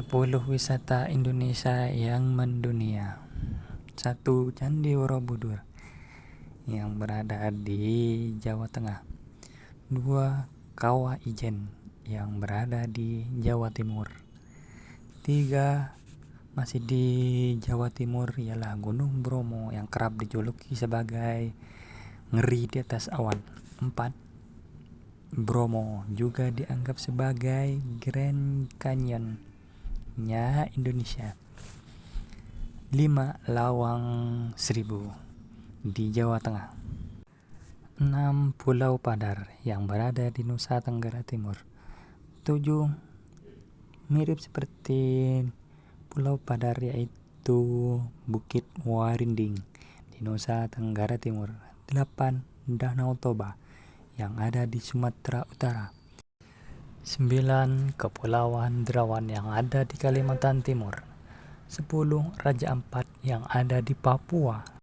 10 wisata Indonesia yang mendunia 1. Candi Borobudur yang berada di Jawa Tengah 2. Kawah Ijen yang berada di Jawa Timur 3. Masih di Jawa Timur ialah Gunung Bromo yang kerap dijuluki sebagai ngeri di atas awan 4. Bromo juga dianggap sebagai Grand Canyon Indonesia 5. Lawang Seribu di Jawa Tengah 6. Pulau Padar yang berada di Nusa Tenggara Timur 7. Mirip seperti Pulau Padar yaitu Bukit Warinding di Nusa Tenggara Timur 8. Danau Toba yang ada di Sumatera Utara 9. Kepulauan Derawan yang ada di Kalimantan Timur 10. Raja Ampat yang ada di Papua